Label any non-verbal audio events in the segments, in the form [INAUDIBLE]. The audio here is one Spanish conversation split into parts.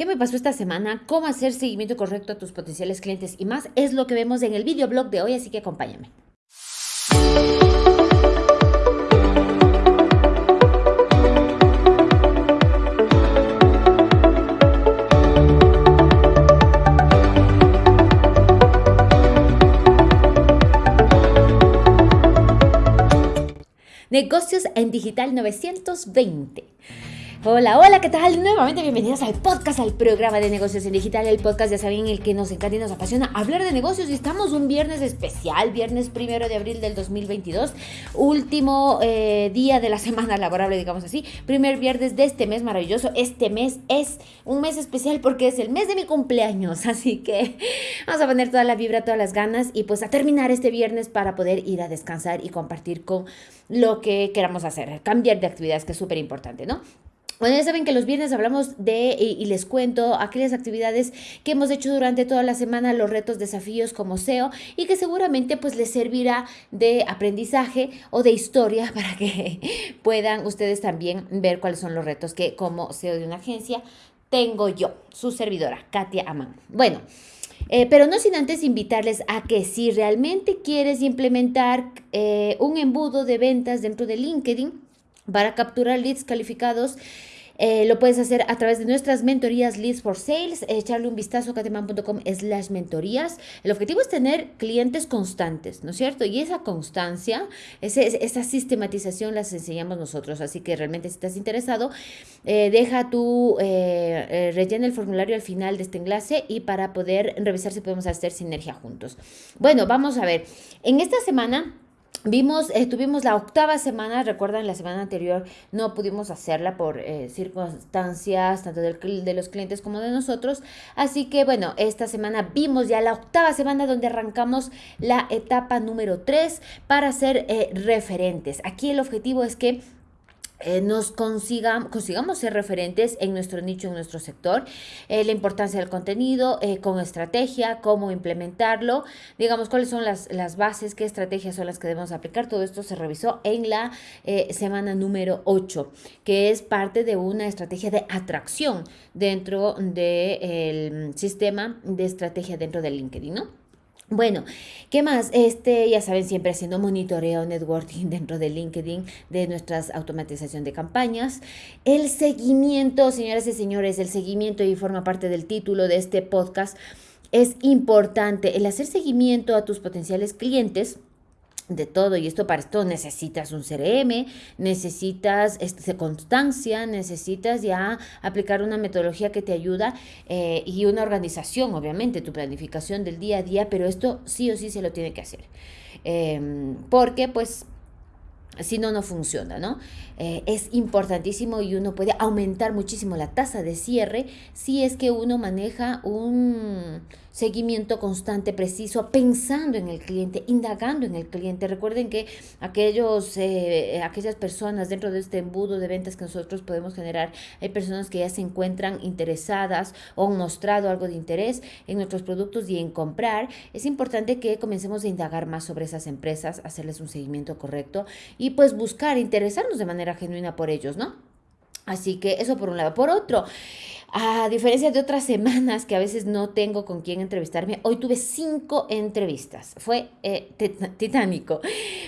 ¿Qué me pasó esta semana? ¿Cómo hacer seguimiento correcto a tus potenciales clientes? Y más es lo que vemos en el videoblog de hoy, así que acompáñame. Negocios en Digital 920. Hola, hola, ¿qué tal? Nuevamente bienvenidos al podcast, al programa de negocios en digital, el podcast ya saben el que nos encanta y nos apasiona hablar de negocios y estamos un viernes especial, viernes primero de abril del 2022, último eh, día de la semana laborable, digamos así, primer viernes de este mes maravilloso, este mes es un mes especial porque es el mes de mi cumpleaños, [LAUGHS] así que vamos a poner toda la vibra, todas las ganas y pues a terminar este viernes para poder ir a descansar y compartir con lo que queramos hacer, cambiar de actividades que es súper importante, ¿no? Bueno, ya saben que los viernes hablamos de y, les cuento aquellas actividades que hemos hecho durante toda la semana, los retos, desafíos como SEO y que seguramente pues les servirá de aprendizaje o de historia [LAUGHS] para que puedan ustedes también ver cuáles son los retos que como SEO de una agencia tengo yo, su servidora, Katia Amán. Bueno. Eh, pero no sin antes invitarles a que si realmente quieres implementar eh, un embudo de ventas dentro de LinkedIn para capturar leads calificados, eh, lo puedes hacer a través de nuestras mentorías Leads for Sales, echarle un vistazo a cateman.com slash mentorías. El objetivo es tener clientes constantes, ¿no es cierto? Y esa constancia, esa sistematización las enseñamos nosotros. Así que realmente si estás interesado, eh, deja tu, eh, rellena el formulario al final de este enlace y para poder revisar si podemos hacer sinergia juntos. Bueno, vamos a ver. En esta semana... Vimos, eh, tuvimos la octava semana, recuerdan, la semana anterior no pudimos hacerla por eh, circunstancias tanto de los clientes como de nosotros. Así que bueno, esta semana vimos ya la octava semana donde arrancamos la etapa número 3 para ser eh, referentes. Aquí el objetivo es que eh, nos consigamos, ser referentes en nuestro nicho, en nuestro sector, eh, la importancia del contenido, eh, con estrategia, cómo implementarlo, digamos cuáles son las, las, bases, qué estrategias son las que debemos aplicar. Todo esto se revisó en la semana número 8, que es parte de una estrategia de atracción dentro del sistema de estrategia dentro de LinkedIn, ¿no? Bueno, ¿qué más? Este, ya saben, siempre haciendo monitoreo, networking [LAUGHS] dentro de LinkedIn, de nuestras automatización de campañas. El seguimiento, señoras y señores, el seguimiento y forma parte del título de este podcast. Es importante el hacer seguimiento a tus potenciales clientes de todo y esto para esto necesitas un CRM, necesitas este, constancia, necesitas ya aplicar una metodología que te ayuda eh, y una organización, obviamente, tu planificación del día a día, pero esto sí o sí se lo tiene que hacer. Em, porque pues si no, no funciona, ¿no? Eh, es importantísimo y uno puede aumentar muchísimo la tasa de cierre si es que uno maneja un seguimiento constante, preciso, pensando en el cliente, indagando en el cliente. Recuerden que aquellos, eh, aquellas personas dentro de este embudo de ventas que nosotros podemos generar, hay personas que ya se encuentran interesadas o han mostrado algo de interés en nuestros productos y en comprar. Es importante que comencemos a indagar más sobre esas empresas, hacerles un seguimiento correcto y pues buscar interesarnos de manera genuina por ellos, ¿no? Así que eso por un lado. Por otro, a diferencia de otras semanas que a veces no tengo con quién entrevistarme, hoy tuve cinco entrevistas. Fue eh, titánico.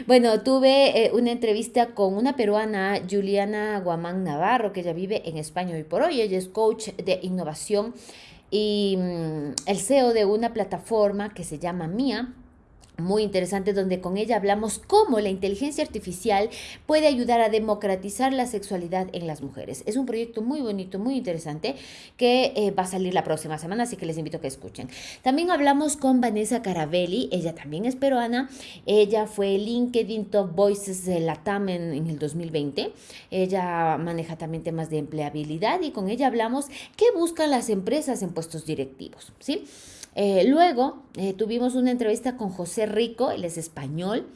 Bueno, tuve eh, una entrevista con una peruana, Juliana Guamán Navarro, que ella vive en España hoy por hoy. Ella es coach de innovación y mm, el CEO de una plataforma que se llama Mía muy interesante donde con ella hablamos cómo la inteligencia artificial puede ayudar a democratizar la sexualidad en las mujeres. Es un proyecto muy bonito, muy interesante que eh, va a salir la próxima semana, así que les invito a que escuchen. También hablamos con Vanessa Carabelli, ella también es peruana, ella fue LinkedIn Top Voices de la TAM en, en el 2020, ella maneja también temas de empleabilidad y con ella hablamos qué buscan las empresas en puestos directivos, ¿sí? Eh, luego eh, tuvimos una entrevista con José Rico, él es español.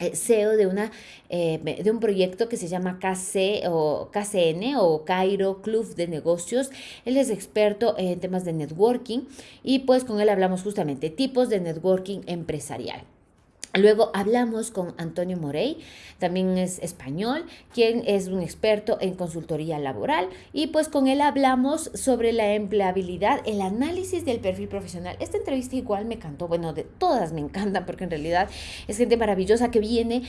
Eh, CEO de, una, de un proyecto que se llama KC o KCN o Cairo Club de Negocios. Él es experto en temas de networking y pues con él hablamos justamente tipos de networking empresarial. Luego hablamos con Antonio Morey, también es español, quien es un experto en consultoría laboral y pues con él hablamos sobre la empleabilidad, el análisis del perfil profesional. Esta entrevista igual me encantó, bueno, de todas me [LAUGHS] encantan porque en realidad es gente maravillosa que viene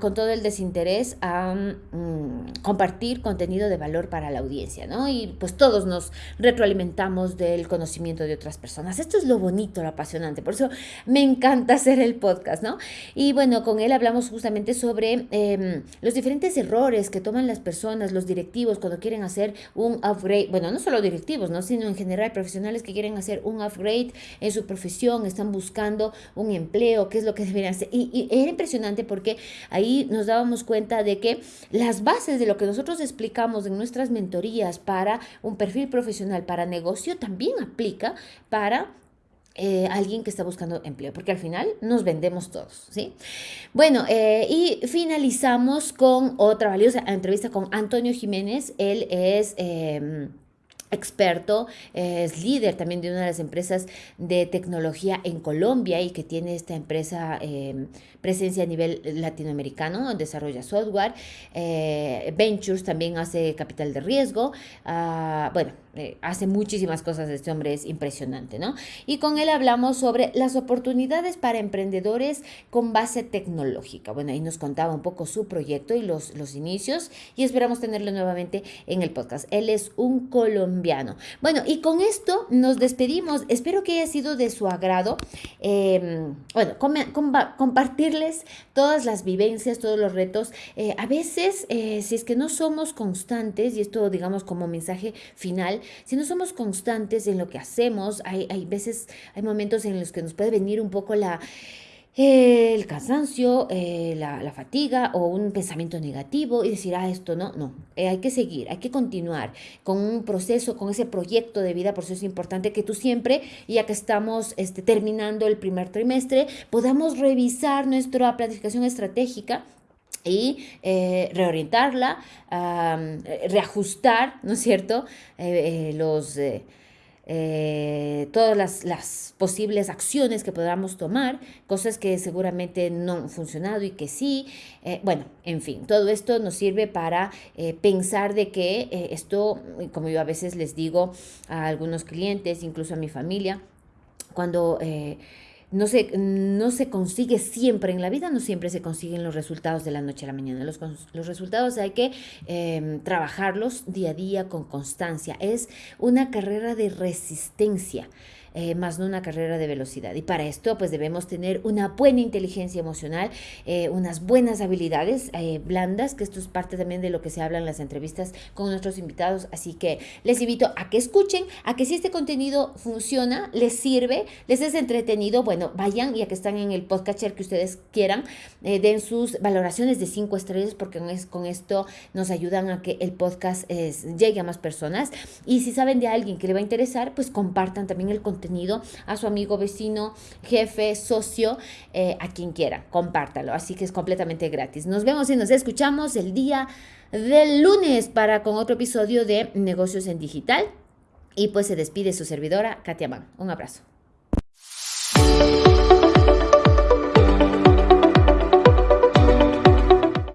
con todo el desinterés a mm, compartir contenido de valor para la audiencia, ¿no? Y pues todos nos retroalimentamos del conocimiento de otras personas. Esto es lo bonito, lo apasionante, por eso me encanta hacer el podcast, ¿no? Y bueno, con él hablamos justamente sobre em, los diferentes errores que toman las personas, los directivos, cuando quieren hacer un upgrade, bueno, no solo directivos, ¿no? sino en general profesionales que quieren hacer un upgrade en su profesión, están buscando un empleo, qué es lo que deberían hacer. Y, y era impresionante porque ahí nos dábamos cuenta de que las bases de lo que nosotros explicamos en nuestras mentorías para un perfil profesional, para negocio, también aplica para eh, alguien que está buscando empleo, porque al final nos vendemos todos, ¿sí? Bueno, eh, y finalizamos con otra valiosa entrevista con Antonio Jiménez. Él es... Em, experto, es líder también de una de las empresas de tecnología en Colombia y que tiene esta empresa em, presencia a nivel latinoamericano, desarrolla software, eh, ventures, también hace capital de riesgo, ah, bueno, eh, hace muchísimas cosas, este hombre es impresionante, ¿no? Y con él hablamos sobre las oportunidades para emprendedores con base tecnológica. Bueno, ahí nos contaba un poco su proyecto y los, los inicios y esperamos tenerlo nuevamente en el podcast. Él es un colombiano. Bueno, y con esto nos despedimos. Espero que haya sido de su agrado. Em, bueno, compartirles todas las vivencias, todos los retos. Eh, a veces, eh, si es que no somos constantes, y esto digamos como mensaje final, si no somos constantes en lo que hacemos, hay, hay veces, hay momentos en los que nos puede venir un poco la el cansancio, eh, la, fatiga o un pensamiento negativo y decir, ah, esto no, no, eh, hay que seguir, hay que continuar con un proceso, con ese proyecto de vida, por eso es importante que tú siempre, ya que estamos este, terminando el primer trimestre, podamos revisar nuestra planificación estratégica y eh, reorientarla, reajustar, ¿no es cierto?, los, todas las, posibles acciones que podamos tomar, cosas que seguramente no han funcionado y que sí. bueno, en fin, todo esto nos sirve para pensar de que esto, como yo a veces les digo a algunos clientes, incluso a mi familia, cuando no se, no se consigue siempre en la vida, no siempre se consiguen los resultados de la noche a la mañana. Los, los resultados hay que em, trabajarlos día a día con constancia. Es una carrera de resistencia. Eh, más no una carrera de velocidad. Y para esto, pues debemos tener una buena inteligencia emocional, eh, unas buenas habilidades eh, blandas, que esto es parte también de lo que se habla en las entrevistas con nuestros invitados. Así que les invito a que escuchen, a que si este contenido funciona, les sirve, les es entretenido, bueno, vayan y a que están en el podcatcher que ustedes quieran, den sus valoraciones de cinco estrellas, porque con esto nos ayudan a que el podcast llegue a más personas. Y si saben de alguien que le va a interesar, pues compartan también el contenido contenido a su amigo, vecino, jefe, socio, eh, a quien quiera. Compártalo. Así que es completamente gratis. Nos vemos y nos escuchamos el día del lunes para con otro episodio de Negocios en Digital. Y pues se despide su servidora, Katia Mann. Un abrazo.